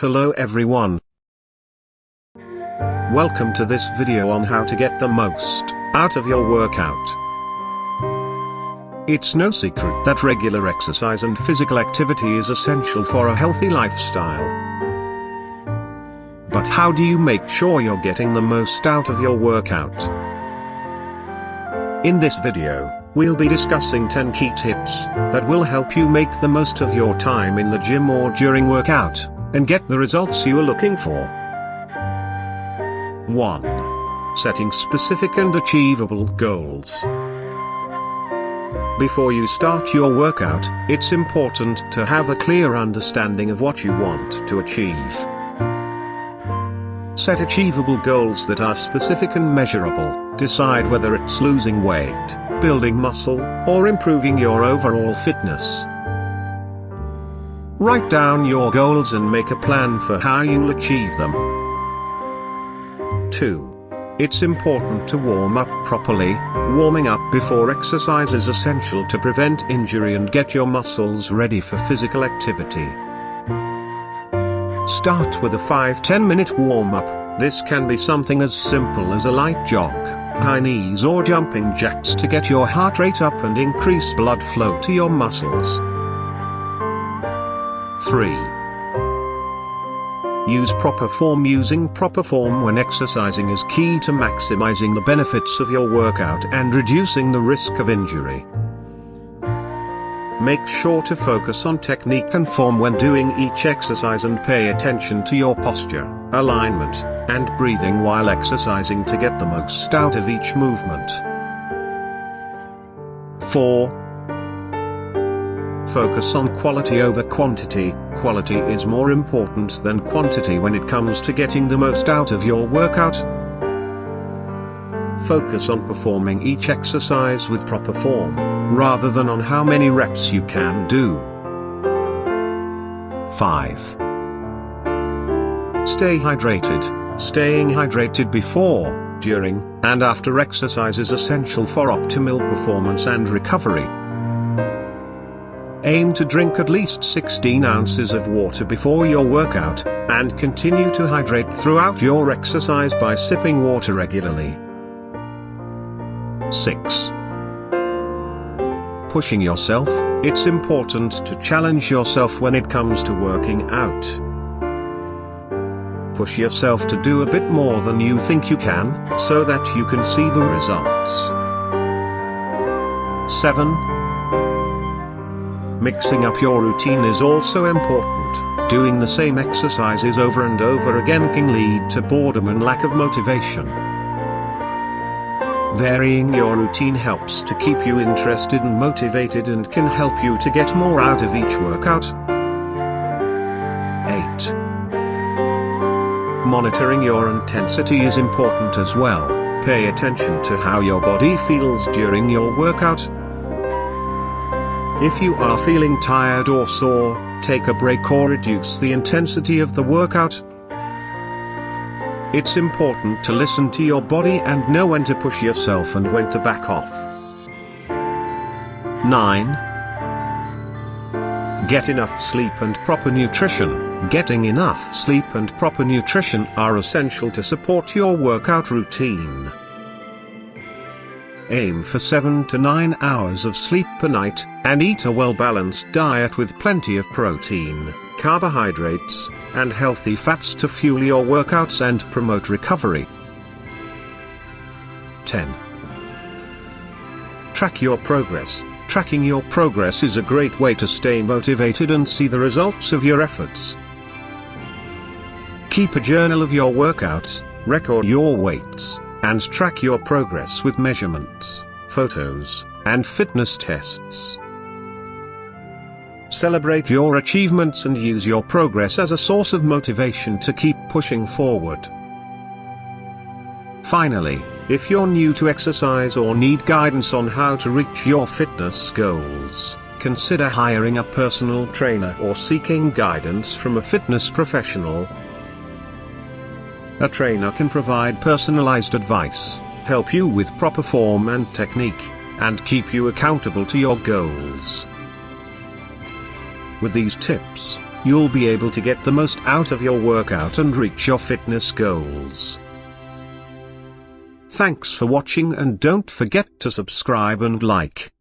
Hello everyone. Welcome to this video on how to get the most out of your workout. It's no secret that regular exercise and physical activity is essential for a healthy lifestyle. But how do you make sure you're getting the most out of your workout? In this video, we'll be discussing 10 key tips that will help you make the most of your time in the gym or during workout and get the results you are looking for. 1. Setting specific and achievable goals. Before you start your workout, it's important to have a clear understanding of what you want to achieve. Set achievable goals that are specific and measurable, decide whether it's losing weight, building muscle, or improving your overall fitness. Write down your goals and make a plan for how you'll achieve them. 2. It's important to warm up properly. Warming up before exercise is essential to prevent injury and get your muscles ready for physical activity. Start with a 5-10 minute warm up. This can be something as simple as a light jog, high knees or jumping jacks to get your heart rate up and increase blood flow to your muscles. 3. Use proper form Using proper form when exercising is key to maximizing the benefits of your workout and reducing the risk of injury. Make sure to focus on technique and form when doing each exercise and pay attention to your posture, alignment, and breathing while exercising to get the most out of each movement. 4. Focus on quality over quantity. Quality is more important than quantity when it comes to getting the most out of your workout. Focus on performing each exercise with proper form, rather than on how many reps you can do. 5. Stay hydrated. Staying hydrated before, during, and after exercise is essential for optimal performance and recovery. Aim to drink at least 16 ounces of water before your workout, and continue to hydrate throughout your exercise by sipping water regularly. 6. Pushing yourself, it's important to challenge yourself when it comes to working out. Push yourself to do a bit more than you think you can, so that you can see the results. 7. Mixing up your routine is also important. Doing the same exercises over and over again can lead to boredom and lack of motivation. Varying your routine helps to keep you interested and motivated and can help you to get more out of each workout. 8. Monitoring your intensity is important as well. Pay attention to how your body feels during your workout, if you are feeling tired or sore, take a break or reduce the intensity of the workout. It's important to listen to your body and know when to push yourself and when to back off. 9. Get enough sleep and proper nutrition. Getting enough sleep and proper nutrition are essential to support your workout routine. Aim for 7 to 9 hours of sleep per night, and eat a well-balanced diet with plenty of protein, carbohydrates, and healthy fats to fuel your workouts and promote recovery. 10. Track your progress. Tracking your progress is a great way to stay motivated and see the results of your efforts. Keep a journal of your workouts, record your weights, and track your progress with measurements, photos, and fitness tests. Celebrate your achievements and use your progress as a source of motivation to keep pushing forward. Finally, if you're new to exercise or need guidance on how to reach your fitness goals, consider hiring a personal trainer or seeking guidance from a fitness professional a trainer can provide personalized advice, help you with proper form and technique, and keep you accountable to your goals. With these tips, you'll be able to get the most out of your workout and reach your fitness goals. Thanks for watching and don't forget to subscribe and like.